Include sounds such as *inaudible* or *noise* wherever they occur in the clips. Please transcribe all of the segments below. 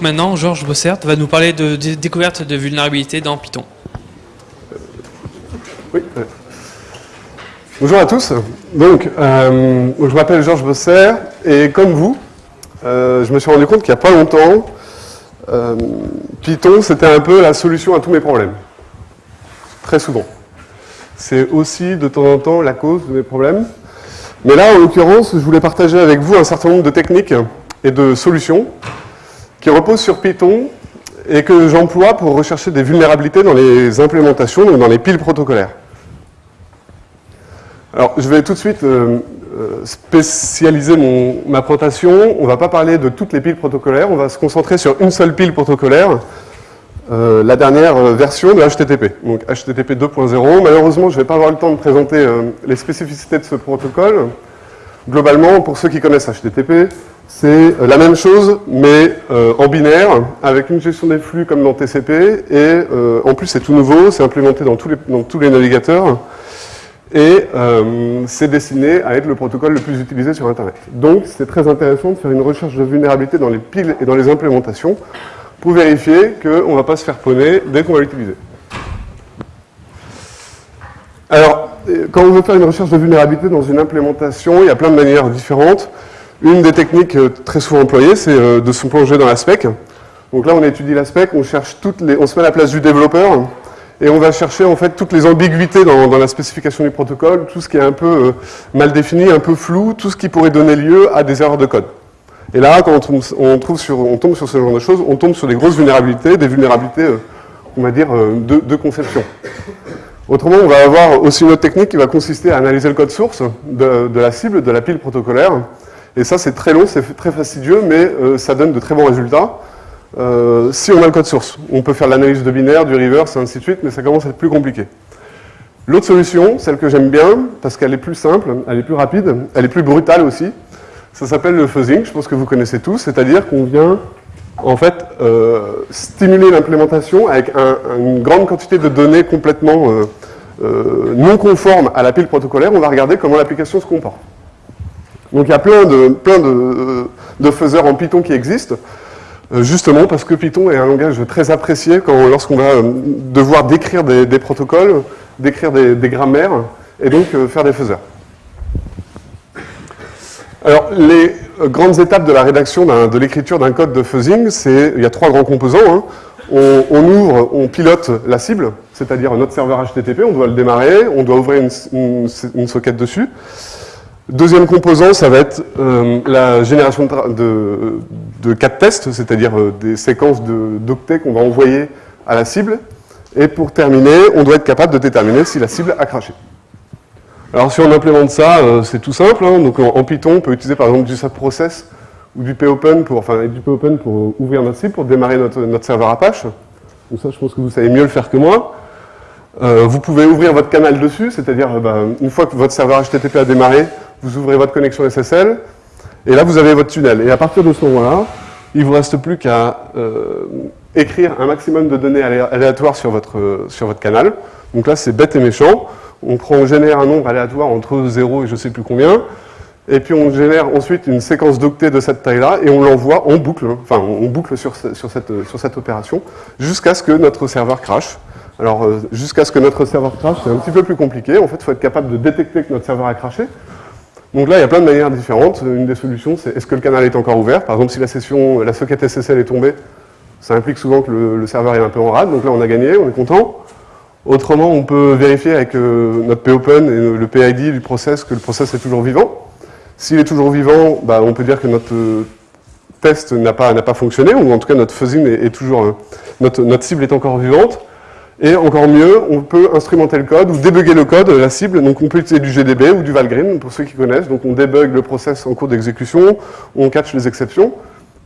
Maintenant, Georges Bossert va nous parler de, découverte de vulnérabilité dans Python. Oui. Bonjour à tous. Donc, euh, je m'appelle Georges Bossert et comme vous, euh, je me suis rendu compte qu'il n'y a pas longtemps, euh, Python, c'était un peu la solution à tous mes problèmes. Très souvent. C'est aussi de temps en temps la cause de mes problèmes. Mais là, en l'occurrence, je voulais partager avec vous un certain nombre de techniques et de solutions qui reposent sur Python et que j'emploie pour rechercher des vulnérabilités dans les implémentations, donc dans les piles protocolaires. Alors, je vais tout de suite euh, euh, spécialiser ma présentation. On ne va pas parler de toutes les piles protocolaires, on va se concentrer sur une seule pile protocolaire, euh, la dernière version de HTTP, donc HTTP 2.0. Malheureusement, je ne vais pas avoir le temps de présenter les spécificités de ce protocole. Globalement, pour ceux qui connaissent HTTP, c'est la même chose, mais en binaire, avec une gestion des flux comme dans TCP, et en plus c'est tout nouveau, c'est implémenté dans tous les, navigateurs, et euh, c'est destiné à être le protocole le plus utilisé sur Internet. Donc c'est très intéressant de faire une recherche de vulnérabilité dans les piles et dans les implémentations pour vérifier qu'on ne va pas se faire poney dès qu'on va l'utiliser. Alors, quand on veut faire une recherche de vulnérabilité dans une implémentation, il y a plein de manières différentes. Une des techniques euh, très souvent employées, c'est euh, de se plonger dans la spec. Donc là, on étudie la spec, on cherche toutes les, on se met à la place du développeur, et on va chercher en fait toutes les ambiguïtés dans, la spécification du protocole, tout ce qui est un peu euh, mal défini, un peu flou, tout ce qui pourrait donner lieu à des erreurs de code. Et là, quand on, trouve sur, on tombe sur ce genre de choses, on tombe sur des grosses vulnérabilités, des vulnérabilités, on va dire, de, conception. Autrement, on va avoir aussi une autre technique qui va consister à analyser le code source de, la cible, de la pile protocolaire. Et ça, c'est très long, c'est très fastidieux, mais ça donne de très bons résultats. Euh, si on a le code source. On peut faire l'analyse de binaire, du reverse, et ainsi de suite, mais ça commence à être plus compliqué. L'autre solution, celle que j'aime bien, parce qu'elle est plus simple, elle est plus rapide, elle est plus brutale aussi, ça s'appelle le fuzzing, je pense que vous connaissez tous, c'est-à-dire qu'on vient en fait euh, stimuler l'implémentation avec une grande quantité de données complètement euh, non conformes à la pile protocolaire, on va regarder comment l'application se comporte. Donc il y a plein de, plein de, de faiseurs en Python qui existent. Euh, justement parce que Python est un langage très apprécié lorsqu'on va euh, devoir décrire des, protocoles, décrire des, grammaires, et donc euh, faire des faiseurs. Alors, les grandes étapes de la rédaction de l'écriture d'un code de fuzzing, c'est il y a trois grands composants. Hein. On, ouvre, on pilote la cible, c'est-à-dire notre serveur HTTP, on doit le démarrer, on doit ouvrir une, une socket dessus. Deuxième composant, ça va être euh, la génération de, cas de test, c'est-à-dire euh, des séquences d'octets qu'on va envoyer à la cible. Et pour terminer, on doit être capable de déterminer si la cible a craché. Alors si on implémente ça, euh, c'est tout simple. Hein. Donc en, Python, on peut utiliser par exemple du SAP-Process ou du popen pour, enfin, pour ouvrir notre cible, pour démarrer notre, notre serveur Apache. Donc ça, je pense que vous savez mieux le faire que moi. vous pouvez ouvrir votre canal dessus, c'est-à-dire bah, une fois que votre serveur HTTP a démarré, vous ouvrez votre connexion SSL, et là vous avez votre tunnel. Et à partir de ce moment-là, il ne vous reste plus qu'à euh, écrire un maximum de données aléatoires sur votre, sur votre canal. Donc là c'est bête et méchant. On, prend, on génère un nombre aléatoire entre 0 et je ne sais plus combien, et puis on génère ensuite une séquence d'octets de cette taille-là, et on l'envoie en boucle, enfin on boucle sur, sur, cette, sur cette opération, jusqu'à ce que notre serveur crache. Alors, euh, jusqu'à ce que notre serveur crache, c'est un petit peu plus compliqué. En fait, il faut être capable de détecter que notre serveur a craché. Donc là, il y a plein de manières différentes. Une des solutions, c'est est-ce que le canal est encore ouvert? Par exemple, si la session, la socket SSL est tombée, ça implique souvent que le, serveur est un peu en rade. Donc là, on a gagné, on est content. Autrement, on peut vérifier avec euh, notre popen et le PID du process que le process est toujours vivant. S'il est toujours vivant, bah, on peut dire que notre euh, test n'a pas, pas fonctionné, ou en tout cas notre fuzzing est, toujours, euh, notre, notre cible est encore vivante. Et encore mieux, on peut instrumenter le code ou débugger le code, la cible. Donc on peut utiliser du GDB ou du Valgrind, pour ceux qui connaissent. Donc on débug le process en cours d'exécution, on catch les exceptions.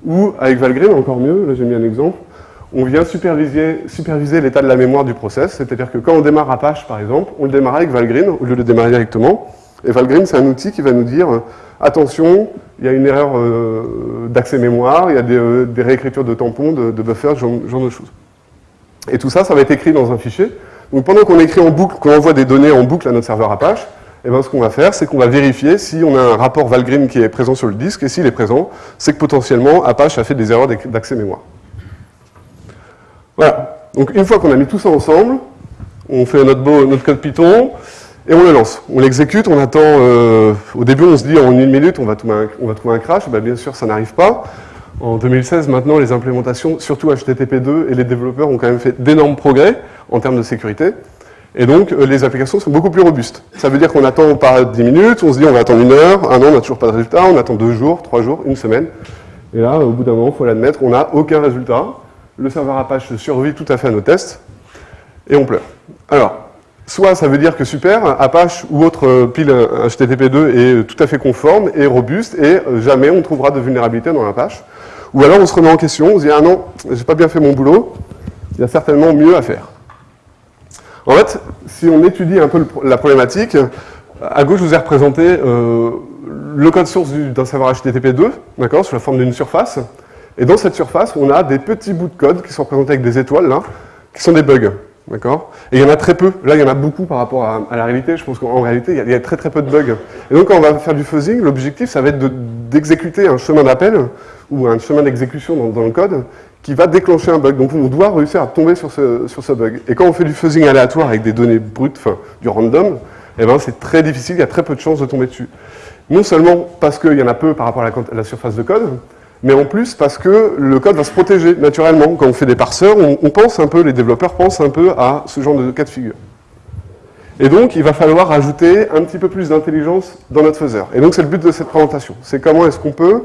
Ou avec Valgrind, encore mieux, là j'ai mis un exemple, on vient superviser, l'état de la mémoire du process. C'est-à-dire que quand on démarre Apache, par exemple, on le démarre avec Valgrind au lieu de le démarrer directement. Et Valgrind, c'est un outil qui va nous dire attention, il y a une erreur euh, d'accès mémoire, il y a des, euh, réécritures de tampons, de, de buffers, ce genre de choses. Et tout ça, ça va être écrit dans un fichier. Donc pendant qu'on écrit en boucle, qu'on envoie des données en boucle à notre serveur Apache, eh ben, ce qu'on va faire, c'est qu'on va vérifier si on a un rapport Valgrind qui est présent sur le disque, et s'il est présent, c'est que potentiellement Apache a fait des erreurs d'accès mémoire. Voilà. Donc une fois qu'on a mis tout ça ensemble, on fait notre, code Python et on le lance. On l'exécute, on attend... Euh, au début, on se dit en une minute, on va trouver un, on va trouver un crash. Ben, bien sûr, ça n'arrive pas. En 2016, maintenant, les implémentations, surtout HTTP2, et les développeurs ont quand même fait d'énormes progrès en termes de sécurité. Et donc, euh, les applications sont beaucoup plus robustes. Ça veut dire qu'on attend pas 10 minutes, on se dit on va attendre une heure, un an, on n'a toujours pas de résultat, on attend deux jours, trois jours, une semaine. Et là, au bout d'un moment, il faut l'admettre, on n'a aucun résultat. Le serveur Apache survit tout à fait à nos tests, et on pleure. Alors, soit ça veut dire que super, Apache ou autre euh, pile HTTP2 est tout à fait conforme et robuste, et euh, jamais on trouvera de vulnérabilité dans Apache. Ou alors on se remet en question, on se dit ah non, j'ai pas bien fait mon boulot, il y a certainement mieux à faire. En fait, si on étudie un peu la problématique, à gauche, je vous ai représenté euh, le code source d'un serveur HTTP2, d'accord, sous la forme d'une surface. Et dans cette surface, on a des petits bouts de code qui sont représentés avec des étoiles, là, qui sont des bugs. D'accord Et il y en a très peu. Là, il y en a beaucoup par rapport à, la réalité. Je pense qu'en réalité, il y, a, très très peu de bugs. Et donc, quand on va faire du fuzzing, l'objectif, ça va être d'exécuter un chemin d'appel ou un chemin d'exécution dans, le code qui va déclencher un bug. Donc on doit réussir à tomber sur ce, sur ce bug. Et quand on fait du fuzzing aléatoire avec des données brutes, du random, eh ben, c'est très difficile, il y a très peu de chances de tomber dessus. Non seulement parce qu'il y en a peu par rapport à la, surface de code, mais en plus parce que le code va se protéger naturellement. Quand on fait des parseurs, on, pense un peu, les développeurs pensent un peu à ce genre de cas de figure. Et donc, il va falloir ajouter un petit peu plus d'intelligence dans notre faiseur. Et donc, c'est le but de cette présentation. C'est comment est-ce qu'on peut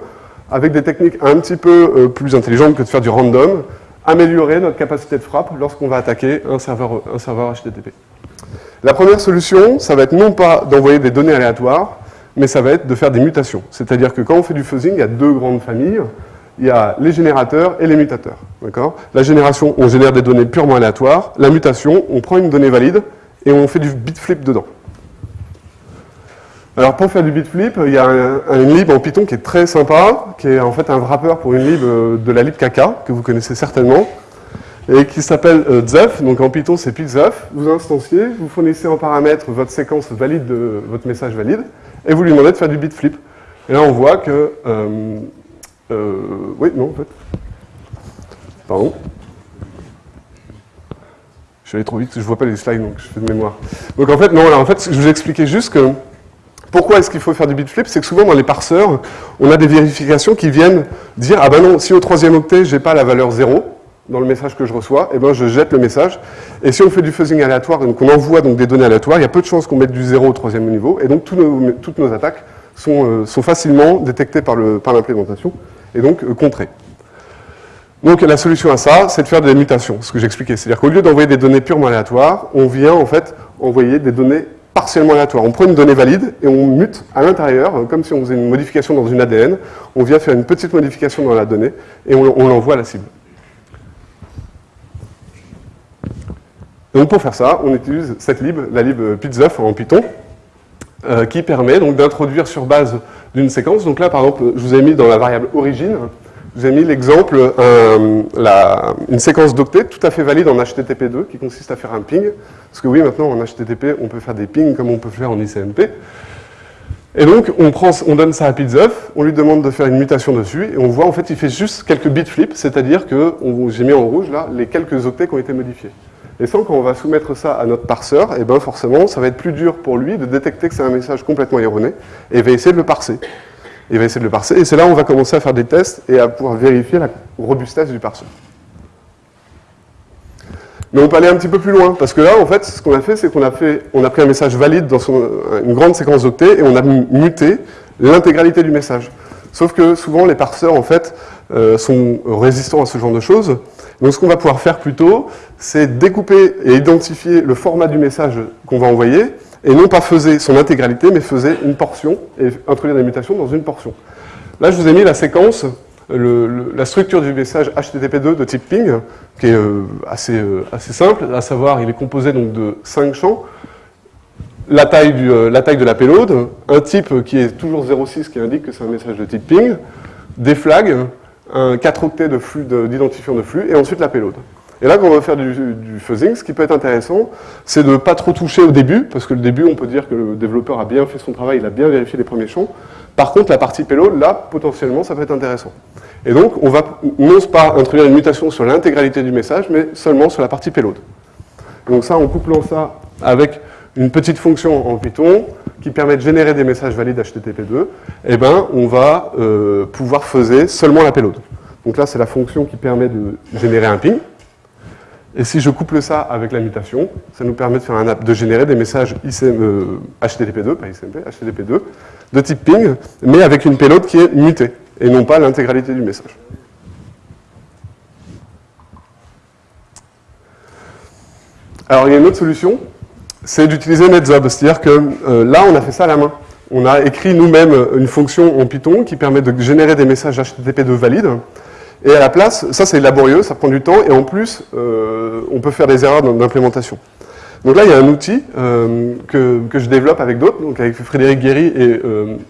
avec des techniques un petit peu euh, plus intelligentes que de faire du random, améliorer notre capacité de frappe lorsqu'on va attaquer un serveur, un serveur HTTP. La première solution, ça va être non pas d'envoyer des données aléatoires, mais ça va être de faire des mutations. C'est-à-dire que quand on fait du fuzzing, il y a deux grandes familles. Il y a les générateurs et les mutateurs. La génération, on génère des données purement aléatoires. La mutation, on prend une donnée valide et on fait du bit flip dedans. Alors pour faire du bitflip, il y a une lib en Python qui est très sympa, qui est en fait un wrapper pour une lib euh, de la lib Kaka, que vous connaissez certainement, et qui s'appelle euh, Zef, donc en Python c'est pilzef. Vous instanciez, vous fournissez en paramètre votre séquence valide de votre message valide, et vous lui demandez de faire du bitflip. Et là on voit que... Euh, oui, non en fait. Pardon. Je suis allé trop vite, je ne vois pas les slides, donc je fais de mémoire. Donc en fait, non, en fait, je vous expliquais juste que pourquoi est-ce qu'il faut faire du bitflip C'est que souvent dans les parseurs, on a des vérifications qui viennent dire « Ah ben non, si au troisième octet, j'ai pas la valeur 0 dans le message que je reçois, eh ben je jette le message. Et si on fait du fuzzing aléatoire, donc on envoie donc des données aléatoires, il y a peu de chances qu'on mette du 0 au troisième niveau, et donc toutes nos attaques sont, euh, facilement détectées par l'implémentation, et donc euh, contrées. Donc la solution à ça, c'est de faire des mutations, ce que j'expliquais. C'est-à-dire qu'au lieu d'envoyer des données purement aléatoires, on vient en fait envoyer des données partiellement aléatoire. On prend une donnée valide et on mute à l'intérieur, euh, comme si on faisait une modification dans une ADN. On vient faire une petite modification dans la donnée et on, l'envoie à la cible. Donc pour faire ça, on utilise cette lib, la lib pizzuf en Python, euh, qui permet donc d'introduire sur base d'une séquence. Donc là, par exemple, je vous ai mis dans la variable origine, je vous ai mis l'exemple, euh, une séquence d'octets tout à fait valide en HTTP2 qui consiste à faire un ping. Parce que oui, maintenant en HTTP, on peut faire des pings comme on peut faire en ICMP. Et donc, on, prend, on donne ça à Pizzuf, on lui demande de faire une mutation dessus, et on voit, en fait, il fait juste quelques bits flip, c'est-à-dire que, j'ai mis en rouge, là, les quelques octets qui ont été modifiés. Et sans quand on va soumettre ça à notre parseur, et eh ben forcément, ça va être plus dur pour lui de détecter que c'est un message complètement erroné, et il va essayer de le parser il va essayer de le parser. Et c'est là où on va commencer à faire des tests et à pouvoir vérifier la robustesse du parseur. Mais on peut aller un petit peu plus loin, parce que là, en fait, ce qu'on a fait, c'est qu'on a, fait, on a pris un message valide dans une grande séquence d'octets et on a muté l'intégralité du message. Sauf que souvent, les parseurs, en fait, euh, sont résistants à ce genre de choses. Donc ce qu'on va pouvoir faire plutôt, c'est découper et identifier le format du message qu'on va envoyer, et non pas faisait son intégralité, mais faisait une portion, et introduire des mutations dans une portion. Là, je vous ai mis la séquence, la structure du message HTTP2 de type ping, qui est euh, assez, euh, assez simple, à savoir, il est composé donc de 5 champs, la taille, du, euh, la taille de la payload, un type qui est toujours 0,6 qui indique que c'est un message de type ping, des flags, un 4 octets d'identifiant de, de flux, et ensuite la payload. Et là, quand on va faire du, fuzzing, ce qui peut être intéressant, c'est de ne pas trop toucher au début, parce que le début, on peut dire que le développeur a bien fait son travail, il a bien vérifié les premiers champs. Par contre, la partie payload, là, potentiellement, ça peut être intéressant. Et donc, on va non pas introduire une mutation sur l'intégralité du message, mais seulement sur la partie payload. Donc ça, en couplant ça avec une petite fonction en Python qui permet de générer des messages valides HTTP2, eh ben, on va euh, pouvoir faiser seulement la payload. Donc là, c'est la fonction qui permet de générer un ping. Et si je couple ça avec la mutation, ça nous permet de, faire un, de générer des messages HTTP2, euh, pas ICMP, HTTP2, de type ping, mais avec une payload qui est mutée, et non pas l'intégralité du message. Alors, il y a une autre solution, c'est d'utiliser NetZob. C'est-à-dire que euh, là, on a fait ça à la main. On a écrit nous-mêmes une fonction en Python qui permet de générer des messages HTTP2 valides. Et à la place, ça c'est laborieux, ça prend du temps, et en plus, euh, on peut faire des erreurs d'implémentation. Donc là, il y a un outil euh, que, que, je développe avec d'autres, donc avec Frédéric Guéry et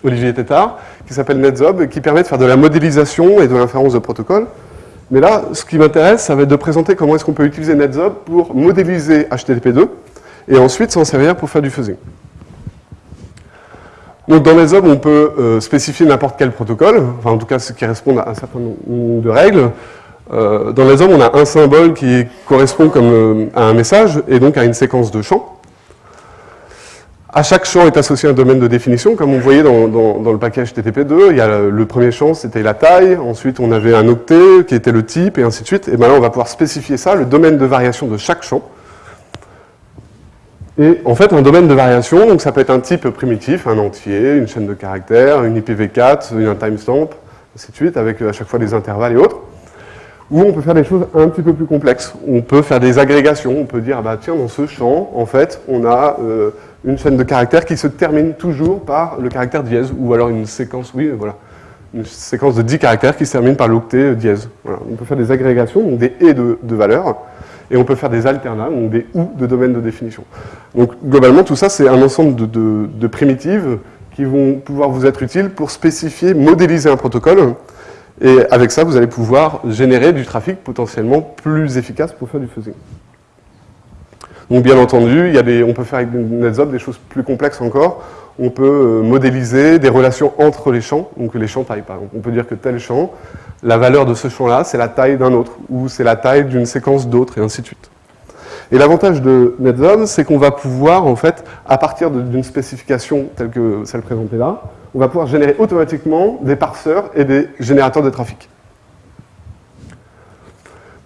Olivier Tétard, qui s'appelle NetZob, qui permet de faire de la modélisation et de l'inférence de protocole. Mais là, ce qui m'intéresse, ça va être de présenter comment est-ce qu'on peut utiliser NetZob pour modéliser HTTP2 et ensuite s'en servir pour faire du fuzzing. Donc dans NetZob, on peut euh, spécifier n'importe quel protocole, enfin en tout cas ce qui répond à un certain nombre de règles. Euh, dans NetZob, on a un symbole qui correspond comme, euh, à un message et donc à une séquence de champs. À chaque champ est associé un domaine de définition, comme on voyait dans, le package HTTP2. Il y a le, premier champ, c'était la taille. Ensuite, on avait un octet qui était le type, et ainsi de suite. Et maintenant, on va pouvoir spécifier ça, le domaine de variation de chaque champ. Et en fait, un domaine de variation, donc ça peut être un type primitif, un entier, une chaîne de caractères, une IPv4, un timestamp, ainsi de suite, avec à chaque fois des intervalles et autres. Ou on peut faire des choses un petit peu plus complexes. On peut faire des agrégations, on peut dire, bah, tiens, dans ce champ, en fait, on a euh, une chaîne de caractères qui se termine toujours par le caractère dièse, ou alors une séquence, oui, voilà, une séquence de 10 caractères qui se termine par l'octet dièse. On peut faire des agrégations, donc des et de, valeurs, et on peut faire des alternats, donc des ou de domaines de définition. Donc globalement, tout ça, c'est un ensemble de, primitives qui vont pouvoir vous être utiles pour spécifier, modéliser un protocole, et avec ça, vous allez pouvoir générer du trafic potentiellement plus efficace pour faire du fuzzing. Donc bien entendu, on peut faire avec NetZob des choses plus complexes encore. On peut euh, modéliser des relations entre les champs, donc les champs taille par exemple. On peut dire que tel champ, la valeur de ce champ-là, c'est la taille d'un autre, ou c'est la taille d'une séquence d'autres, et ainsi de suite. Et l'avantage de NetZob, c'est qu'on va pouvoir, en fait, à partir d'une spécification telle que celle présentée là, on va pouvoir générer automatiquement des parseurs et des générateurs de trafic.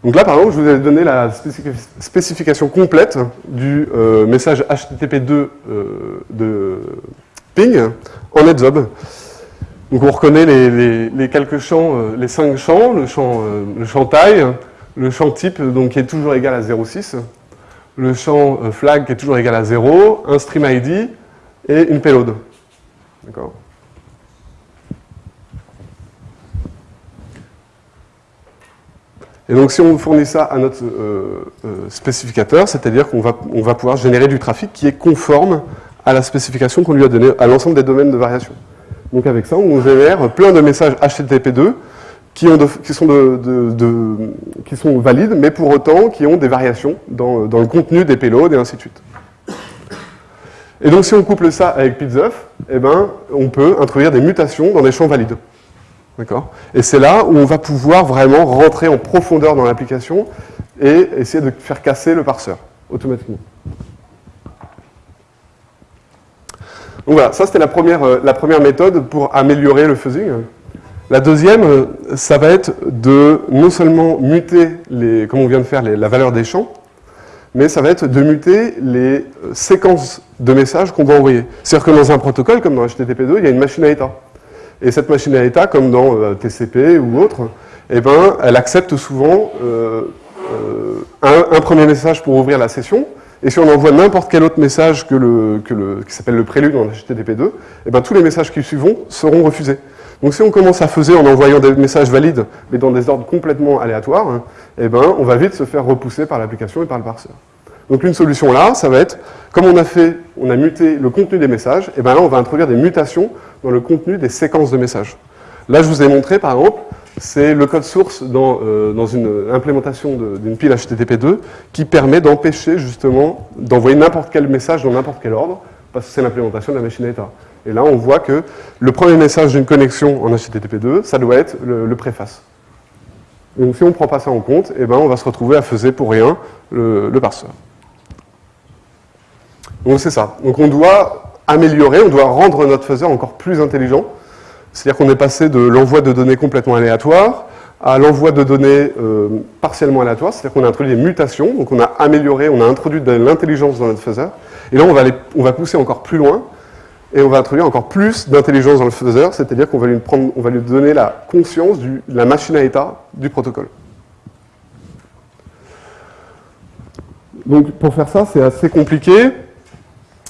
Donc là, par exemple, je vous ai donné la spécification complète du euh, message HTTP2 euh, de ping en NetZob. Donc on reconnaît les, quelques champs, euh, les cinq champs, le champ, le champ taille, le champ type donc, qui est toujours égal à 0,6, le champ flag qui est toujours égal à 0, un stream ID et une payload. D'accord Et donc si on fournit ça à notre euh, euh, spécificateur, c'est-à-dire qu'on va, on va pouvoir générer du trafic qui est conforme à la spécification qu'on lui a donnée, à l'ensemble des domaines de variation. Donc avec ça, on génère plein de messages HTTP2 qui, ont qui, sont valides, mais pour autant qui ont des variations dans, le contenu des payloads et ainsi de suite. Et donc si on couple ça avec PizzUp, eh ben, on peut introduire des mutations dans des champs valides. Et c'est là où on va pouvoir vraiment rentrer en profondeur dans l'application et essayer de faire casser le parseur automatiquement. Donc voilà, ça c'était la première, euh, la première méthode pour améliorer le fuzzing. La deuxième, euh, ça va être de non seulement muter, les, comme on vient de faire, la valeur des champs, mais ça va être de muter les euh, séquences de messages qu'on va envoyer. C'est-à-dire que dans un protocole, comme dans HTTP2, il y a une machine à état. Et cette machine à état, comme dans TCP ou autre, eh ben, elle accepte souvent un, premier message pour ouvrir la session, et si on envoie n'importe quel autre message que le, qui s'appelle le prélude en HTTP2, eh ben, tous les messages qui suivront seront refusés. Donc si on commence à faiser en envoyant des messages valides, mais dans des ordres complètement aléatoires, hein, eh ben, on va vite se faire repousser par l'application et par le parseur. Donc une solution là, ça va être, comme on a fait, on a muté le contenu des messages, et bien là on va introduire des mutations dans le contenu des séquences de messages. Là je vous ai montré par exemple, c'est le code source dans, euh, une implémentation d'une pile HTTP2 qui permet d'empêcher justement d'envoyer n'importe quel message dans n'importe quel ordre, parce que c'est l'implémentation de la machine à état. Et là, on voit que le premier message d'une connexion en HTTP2, ça doit être le, préface. Donc si on ne prend pas ça en compte, eh ben, on va se retrouver à faiser pour rien le, le parseur. Donc c'est ça. Donc on doit améliorer, on doit rendre notre faiseur encore plus intelligent. C'est-à-dire qu'on est passé de l'envoi de données complètement aléatoires à l'envoi de données euh, partiellement aléatoires, c'est-à-dire qu'on a introduit des mutations, donc on a amélioré, on a introduit de l'intelligence dans notre faiseur, et là on va, on va pousser encore plus loin, et on va introduire encore plus d'intelligence dans le faiseur, c'est-à-dire qu'on va, lui va lui donner la conscience de la machine à état du protocole. Donc pour faire ça, c'est assez compliqué.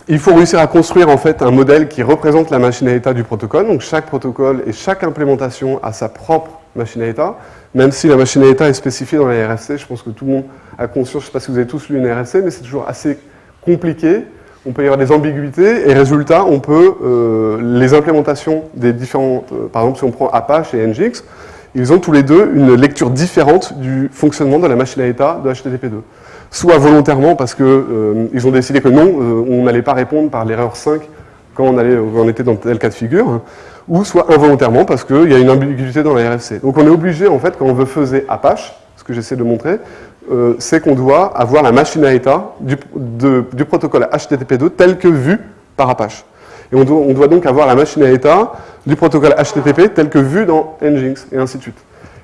Il faut réussir à construire en fait un modèle qui représente la machine à état du protocole. Donc chaque protocole et chaque implémentation a sa propre machine à état. Même si la machine à état est spécifiée dans la RFC, je pense que tout le monde a conscience, je ne sais pas si vous avez tous lu une RFC, mais c'est toujours assez compliqué. On peut y avoir des ambiguïtés et résultat, on peut, euh, les implémentations des différents, euh, par exemple si on prend Apache et Nginx, ils ont tous les deux une lecture différente du fonctionnement de la machine à état de HTTP2 soit volontairement parce qu'ils euh, ont décidé que non, euh, on n'allait pas répondre par l'erreur 5 quand on, allait, on était dans tel cas de figure, hein, ou soit involontairement parce qu'il y a une ambiguïté dans la RFC. Donc on est obligé, en fait, quand on veut faiser Apache, ce que j'essaie de montrer, euh, c'est qu'on doit avoir la machine à état du, du protocole HTTP2 tel que vu par Apache. Et on doit, on doit, donc avoir la machine à état du protocole HTTP tel que vu dans Nginx, et ainsi de suite.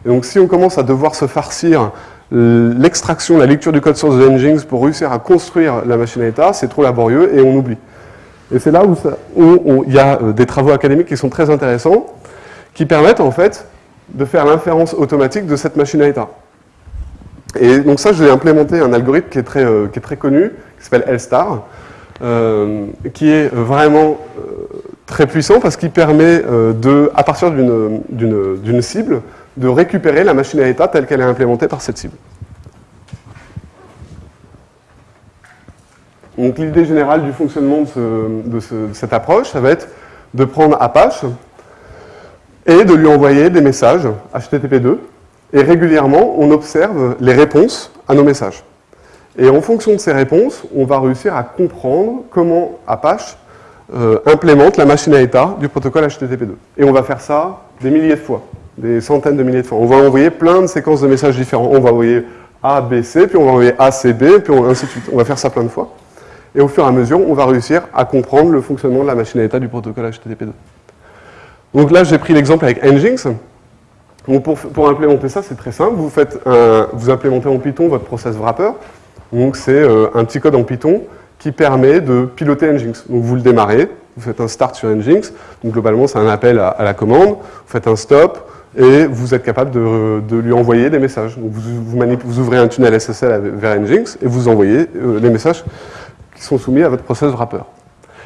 Et donc si on commence à devoir se farcir l'extraction, la lecture du code source de Nginx pour réussir à construire la machine à état, c'est trop laborieux et on oublie. Et c'est là où, il y a euh, des travaux académiques qui sont très intéressants, qui permettent en fait de faire l'inférence automatique de cette machine à état. Et donc ça, j'ai implémenté un algorithme qui est très, euh, qui est très connu, qui s'appelle LSTAR, euh, qui est vraiment très puissant parce qu'il permet de, à partir d'une cible, de récupérer la machine à état telle qu'elle est implémentée par cette cible. Donc l'idée générale du fonctionnement de, cette approche, ça va être de prendre Apache et de lui envoyer des messages HTTP2. Et régulièrement, on observe les réponses à nos messages. Et en fonction de ces réponses, on va réussir à comprendre comment Apache euh, implémente la machine à état du protocole HTTP2. Et on va faire ça des milliers de fois des centaines de milliers de fois. On va envoyer plein de séquences de messages différents. On va envoyer A, B, C, puis on va envoyer A, C, B, puis ainsi de suite. On va faire ça plein de fois. Et au fur et à mesure, on va réussir à comprendre le fonctionnement de la machine à état du protocole HTTP2. Donc là, j'ai pris l'exemple avec Nginx. Donc pour, implémenter ça, c'est très simple. Vous, faites vous implémentez en Python votre process wrapper. Donc c'est euh, un petit code en Python qui permet de piloter Nginx. Donc vous le démarrez, vous faites un start sur Nginx. Donc globalement, c'est un appel à, à, la commande. Vous faites un stop, et vous êtes capable de, lui envoyer des messages. vous, ouvrez un tunnel SSL vers Nginx et vous envoyez euh, les messages qui sont soumis à votre process wrapper.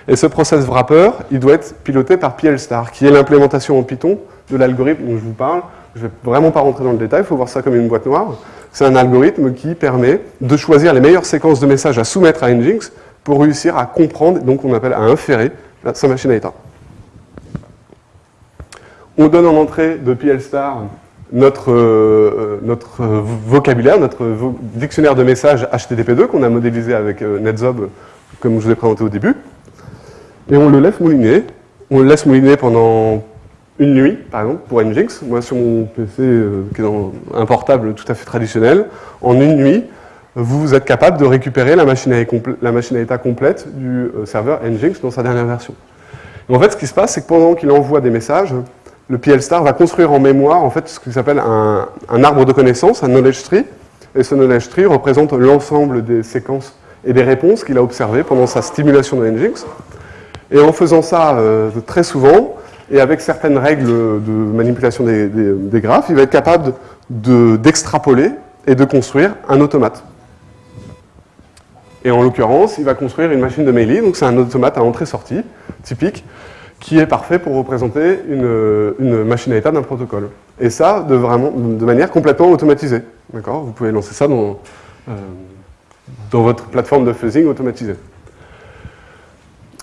Et ce process wrapper, il doit être piloté par PLStar, qui est l'implémentation en Python de l'algorithme dont je vous parle. Je ne vais vraiment pas rentrer dans le détail, il faut voir ça comme une boîte noire. C'est un algorithme qui permet de choisir les meilleures séquences de messages à soumettre à Nginx pour réussir à comprendre, donc on appelle à inférer sa machine à état. On donne en entrée de PLStar notre, euh, notre vocabulaire, notre dictionnaire de messages HTTP2 qu'on a modélisé avec euh, NetZob, comme je vous ai présenté au début. Et on le laisse mouliner. On le laisse mouliner pendant une nuit, par exemple, pour Nginx. Moi, sur mon PC, euh, qui est un portable tout à fait traditionnel, en une nuit, vous êtes capable de récupérer la machine à, la machine à état complète du serveur Nginx dans sa dernière version. en fait, ce qui se passe, c'est que pendant qu'il envoie des messages, le PL-Star va construire en mémoire en fait, ce qu'il s'appelle un, arbre de connaissances, un knowledge tree. Et ce knowledge tree représente l'ensemble des séquences et des réponses qu'il a observées pendant sa stimulation de Nginx. Et en faisant ça euh, très souvent, et avec certaines règles de manipulation des, graphes, il va être capable d'extrapoler et de construire un automate. Et en l'occurrence, il va construire une machine de Meili, donc c'est un automate à entrée-sortie, typique, qui est parfait pour représenter une, machine à état d'un protocole. Et ça, de, vraiment, de manière complètement automatisée. Vous pouvez lancer ça dans, euh, dans votre plateforme de fuzzing automatisée.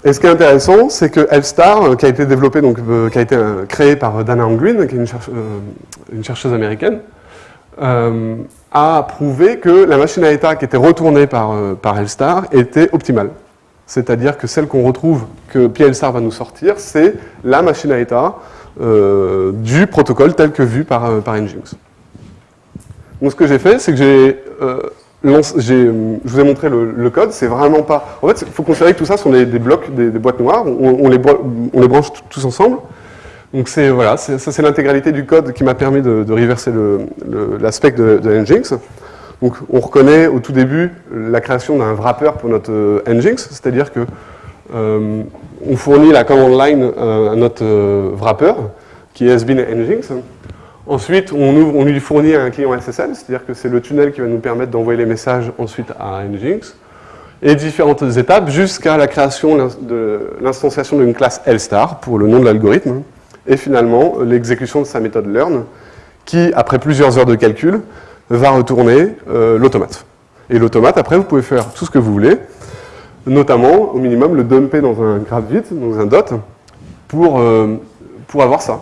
Et ce qui est intéressant, c'est que Elstar, euh, qui a été développé, donc, euh, qui a été créé par Dana Green, qui est une, chercheuse américaine, a prouvé que la machine à état qui était retournée par, par Elstar était optimale. C'est-à-dire que celle qu'on retrouve, que PLSAR va nous sortir, c'est la machine à état euh, du protocole tel que vu par, euh, par Nginx. Donc ce que j'ai fait, c'est que j'ai euh, je vous ai montré le, code, c'est vraiment pas... En fait, il faut considérer que tout ça sont des, blocs, des, boîtes noires, on, les, on les, branche tous ensemble. Donc c'est voilà, ça c'est l'intégralité du code qui m'a permis de, reverser l'aspect de, de Nginx. Donc on reconnaît au tout début la création d'un wrapper pour notre euh, Nginx, c'est-à-dire que euh, on fournit la command line euh, à notre wrapper, qui est SBIN Nginx. Ensuite, on, lui fournit un client SSL, c'est-à-dire que c'est le tunnel qui va nous permettre d'envoyer les messages ensuite à Nginx, et différentes étapes jusqu'à la création de l'instanciation d'une classe LStar pour le nom de l'algorithme, et finalement l'exécution de sa méthode learn, qui, après plusieurs heures de calcul, va retourner euh, l'automate. Et l'automate, après, vous pouvez faire tout ce que vous voulez, notamment, au minimum, le dumper dans un graph dans un dot, pour, euh, avoir ça.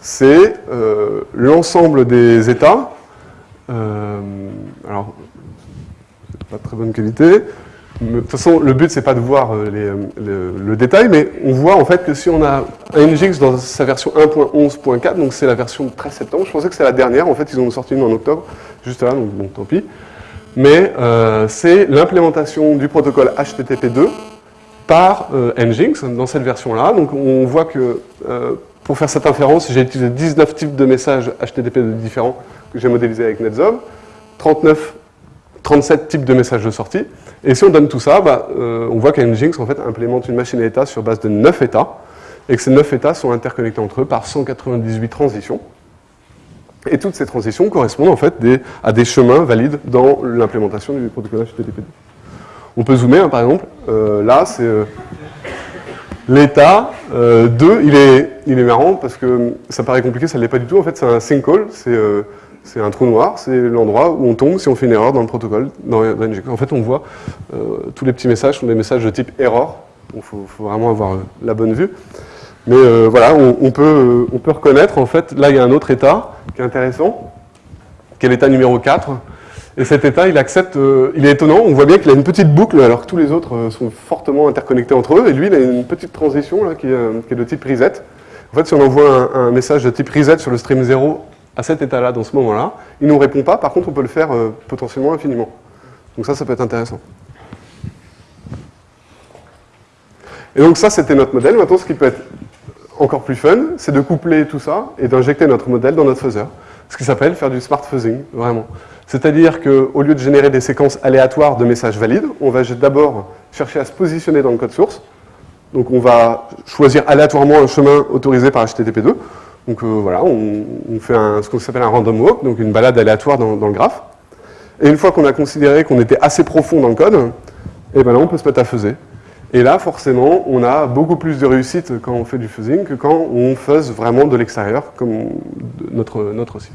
C'est euh, l'ensemble des états, alors, pas de très bonne qualité, de toute façon, le but, c'est pas de voir euh, euh, le, détail, mais on voit en fait que si on a un Nginx dans sa version 1.11.4, donc c'est la version de 13 septembre, je pensais que c'est la dernière, en fait, ils ont sorti une en octobre, juste là, donc bon, tant pis. Mais euh, c'est l'implémentation du protocole HTTP2 par Nginx dans cette version-là. Donc on voit que pour faire cette inférence, j'ai utilisé 19 types de messages HTTP2 différents que j'ai modélisés avec NetZob, 39 37 types de messages de sortie. Et si on donne tout ça, bah, euh, on voit qu'Nginx en fait, implémente une machine à état sur base de 9 états, et que ces 9 états sont interconnectés entre eux par 198 transitions. Et toutes ces transitions correspondent en fait à des chemins valides dans l'implémentation du protocole HTTP2. On peut zoomer, hein, par exemple. Euh, là, c'est euh, l'état 2. Il est, il est marrant parce que ça paraît compliqué, ça ne l'est pas du tout. En fait, c'est un sinkhole. C'est un trou noir, c'est l'endroit où on tombe si on fait une erreur dans le protocole. En fait, on voit euh, tous les petits messages sont des messages de type error. Il faut, vraiment avoir euh, la bonne vue. Mais euh, voilà, on, peut, on peut reconnaître, en fait, là il y a un autre état qui est intéressant, qui est l'état numéro 4. Et cet état, il accepte, il est étonnant, on voit bien qu'il a une petite boucle alors que tous les autres sont fortement interconnectés entre eux. Et lui, il a une petite transition là, qui, est, de type reset. En fait, si on envoie un, un message de type reset sur le stream 0 à cet état-là, dans ce moment-là. Il ne nous répond pas, par contre, on peut le faire euh, potentiellement infiniment. Donc ça, ça peut être intéressant. Et donc ça, c'était notre modèle. Maintenant, ce qui peut être encore plus fun, c'est de coupler tout ça et d'injecter notre modèle dans notre faiseur. Ce qui s'appelle faire du smart fuzzing, vraiment. C'est-à-dire qu'au lieu de générer des séquences aléatoires de messages valides, on va d'abord chercher à se positionner dans le code source. Donc on va choisir aléatoirement un chemin autorisé par HTTP2. Donc euh, voilà, on, fait ce qu'on s'appelle un random walk, donc une balade aléatoire dans, le graphe. Et une fois qu'on a considéré qu'on était assez profond dans le code, et eh ben là on peut se mettre à fuzzer. Et là, forcément, on a beaucoup plus de réussite quand on fait du fuzzing que quand on fuzz vraiment de l'extérieur, comme notre, notre site.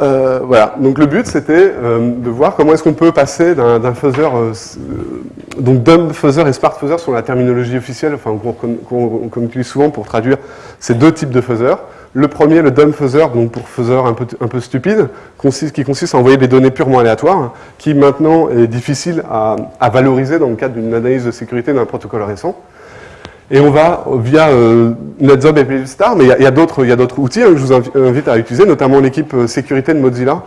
Euh, voilà, donc le but c'était euh, de voir comment est-ce qu'on peut passer d'un fuzzer, euh, donc dumb fuzzer et smart fuzzer sont la terminologie officielle, enfin qu'on utilise souvent pour traduire ces deux types de fuzzer. Le premier, le dumb fuzzer, donc pour fuzzer un peu, un peu stupide, consiste, qui consiste à envoyer des données purement aléatoires, qui maintenant est difficile à, à valoriser dans le cadre d'une analyse de sécurité d'un protocole récent. Et on va, via euh, NetZob et PLStar, mais il y a, d'autres outils hein, que je vous invite à utiliser, notamment l'équipe euh, sécurité de Mozilla,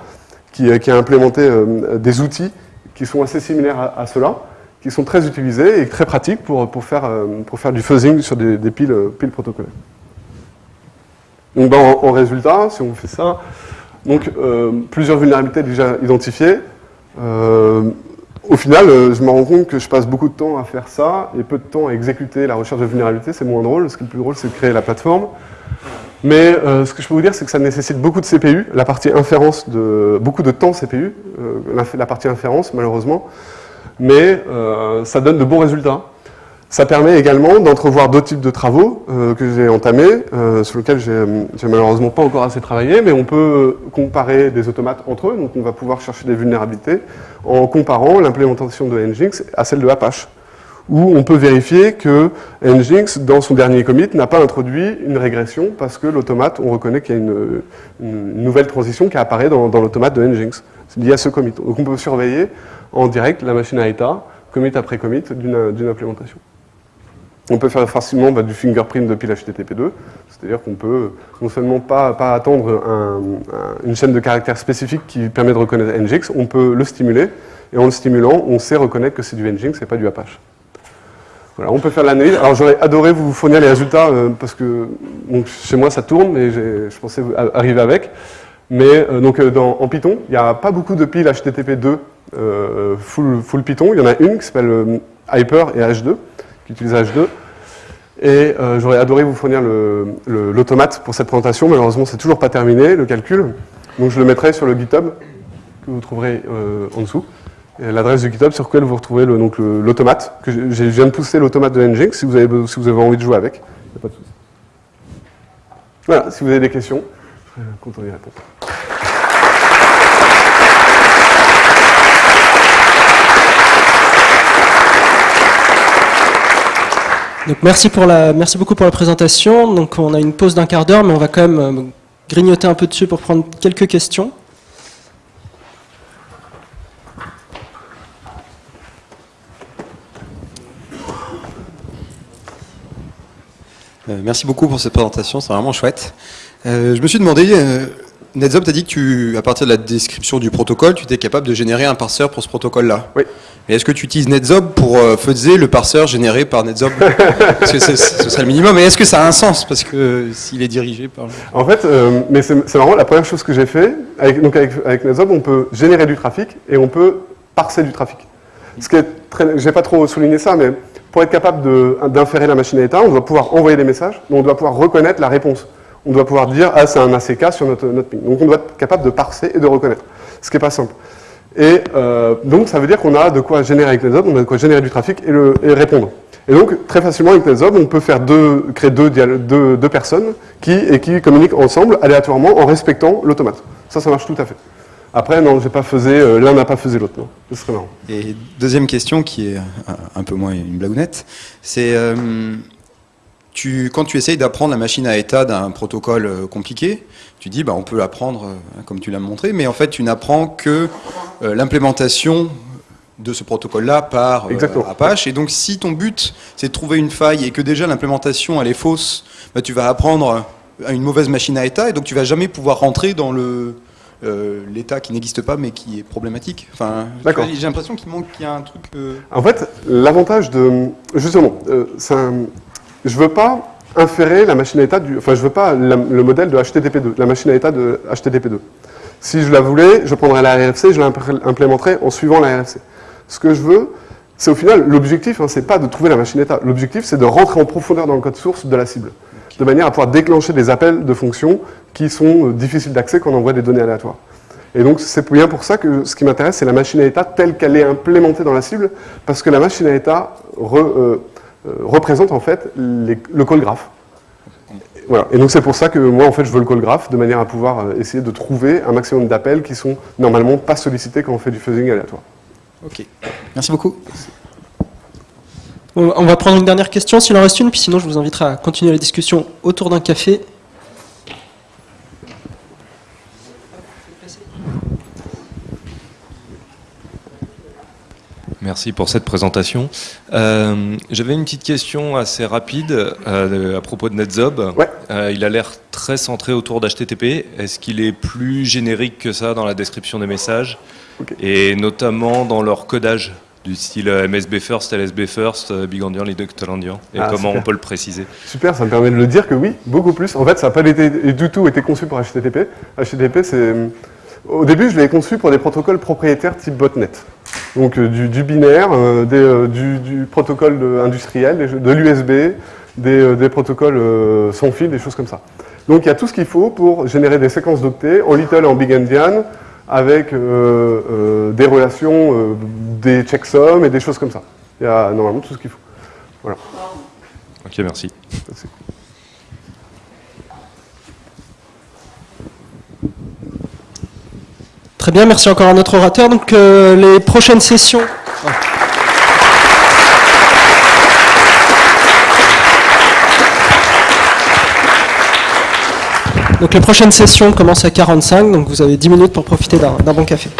qui, euh, a implémenté des outils qui sont assez similaires à, cela, qui sont très utilisés et très pratiques pour, pour, faire, pour faire du fuzzing sur des, piles, piles protocolaires. Donc ben, en, résultat, si on fait ça, donc plusieurs vulnérabilités déjà identifiées, au final, euh, je me rends compte que je passe beaucoup de temps à faire ça et peu de temps à exécuter la recherche de vulnérabilité. C'est moins drôle. Ce qui est le plus drôle, c'est de créer la plateforme. Mais euh, ce que je peux vous dire, c'est que ça nécessite beaucoup de CPU, la partie inférence, de, beaucoup de temps CPU, euh, la partie inférence, malheureusement. Mais ça donne de bons résultats. Ça permet également d'entrevoir d'autres types de travaux euh, que j'ai entamés, euh, sur lesquels j'ai malheureusement pas encore assez travaillé, mais on peut comparer des automates entre eux, donc on va pouvoir chercher des vulnérabilités en comparant l'implémentation de Nginx à celle de Apache, où on peut vérifier que Nginx, dans son dernier commit, n'a pas introduit une régression parce que l'automate, on reconnaît qu'il y a une, nouvelle transition qui apparaît dans, l'automate de Nginx. C'est lié à ce commit. Donc on peut surveiller en direct la machine à état, commit après commit, d'une implémentation. On peut faire facilement bah, du fingerprint depuis l'HTTP2, c'est-à-dire qu'on peut non seulement pas, attendre une chaîne de caractères spécifique qui permet de reconnaître Nginx, on peut le stimuler, et en le stimulant, on sait reconnaître que c'est du Nginx et pas du Apache. Voilà, on peut faire l'analyse. Alors j'aurais adoré vous fournir les résultats, euh, parce que chez moi ça tourne, mais je pensais arriver avec. Mais euh, donc euh, en Python, il n'y a pas beaucoup de piles HTTP2 full, full, Python. Il y en a une qui s'appelle Hyper et H2, qui utilise H2. Et j'aurais adoré vous fournir l'automate pour cette présentation. Malheureusement, c'est toujours pas terminé, le calcul. Donc je le mettrai sur le GitHub, que vous trouverez en dessous l'adresse du GitHub sur laquelle vous retrouvez l'automate. je, je viens de pousser l'automate de Nginx si vous, avez, si vous avez envie de jouer avec. Il a pas de souci. Voilà, si vous avez des questions, je serai content d'y répondre. Donc merci, pour la, merci beaucoup pour la présentation. Donc on a une pause d'un quart d'heure, mais on va quand même euh, grignoter un peu dessus pour prendre quelques questions. Euh, merci beaucoup pour cette présentation, c'est vraiment chouette. Euh, je me suis demandé, Netzob t'a dit que tu, à partir de la description du protocole, tu étais capable de générer un parseur pour ce protocole-là. Oui. Mais est-ce que tu utilises Netzob pour euh, le parseur généré par Netzob? *laughs* Parce que ce serait le minimum. Mais est-ce que ça a un sens? Parce que s'il est dirigé par... En fait, mais c'est marrant, la première chose que j'ai fait, avec, donc avec, avec Netzob, on peut générer du trafic et on peut parser du trafic. Ce qui est très... J'ai pas trop souligné ça, mais pour être capable d'inférer la machine à état, on doit pouvoir envoyer des messages, mais on doit pouvoir reconnaître la réponse. On doit pouvoir dire « Ah, c'est un ACK sur notre, notre ping ». Donc on doit être capable de parser et de reconnaître, ce qui n'est pas simple. Et euh, donc ça veut dire qu'on a de quoi générer avec Netzob, on a de quoi générer du trafic et, le, répondre. Et donc très facilement avec Netzob, on peut faire deux, créer deux, deux, deux personnes qui, et qui communiquent ensemble aléatoirement en respectant l'automate. Ça, ça marche tout à fait. Après, non, faisé, euh, l'un n'a pas fait l'autre. Ce serait marrant. Et deuxième question, qui est un, peu moins une blagounette, c'est euh, tu, quand tu essayes d'apprendre la machine à état d'un protocole euh, compliqué, tu dis, bah, on peut l'apprendre comme tu l'as montré, mais en fait, tu n'apprends que l'implémentation de ce protocole-là par Apache. Et donc, si ton but, c'est de trouver une faille et que déjà l'implémentation, elle est fausse, bah, tu vas apprendre à une mauvaise machine à état et donc tu vas jamais pouvoir rentrer dans le euh, l'État qui n'existe pas mais qui est problématique. Enfin, j'ai l'impression qu'il manque, qu'il y a un truc. Euh, en fait, l'avantage de, justement, euh, un, je veux pas inférer la machine à état du, enfin, je veux pas le modèle de HTTP2, la machine à état de HTTP2. Si je la voulais, je prendrais la RFC, je l'implémenterais en suivant la RFC. Ce que je veux, c'est au final, l'objectif, hein, c'est pas de trouver la machine à état. L'objectif, c'est de rentrer en profondeur dans le code source de la cible de manière à pouvoir déclencher des appels de fonctions qui sont euh, difficiles d'accès quand on envoie des données aléatoires. Et donc c'est bien pour ça que ce qui m'intéresse, c'est la machine à état telle qu'elle est implémentée dans la cible, parce que la machine à état euh, euh, représente en fait le call graph. Voilà. Et donc c'est pour ça que moi en fait je veux le call graph, de manière à pouvoir essayer de trouver un maximum d'appels qui sont normalement pas sollicités quand on fait du fuzzing aléatoire. Ok, merci beaucoup. On va prendre une dernière question s'il en reste une, puis sinon je vous inviterai à continuer la discussion autour d'un café. Merci pour cette présentation. Euh, j'avais une petite question assez rapide euh, à propos de NetZob. Euh, il a l'air très centré autour d'HTTP. Est-ce qu'il est plus générique que ça dans la description des messages Et notamment dans leur codage du style MSB First, LSB First, Big Endian, Et ah, comment on peut le préciser Super, ça me permet de le dire que oui, beaucoup plus. En fait, ça n'a pas été, du tout été conçu pour HTTP. HTTP, c'est... Au début, je l'ai conçu pour des protocoles propriétaires type botnet. Donc du, binaire, du, protocole industriel, de l'USB, des, protocoles sans fil, des choses comme ça. Donc il y a tout ce qu'il faut pour générer des séquences d'octets en Little et en Big Endian, avec euh, euh, des relations, euh, des checksums et des choses comme ça. Il y a normalement tout ce qu'il faut. Voilà. Ok, merci. Très bien, merci encore à notre orateur. Donc euh, les prochaines sessions... Donc commencent à 45, donc vous avez 10 minutes pour profiter d'un bon café.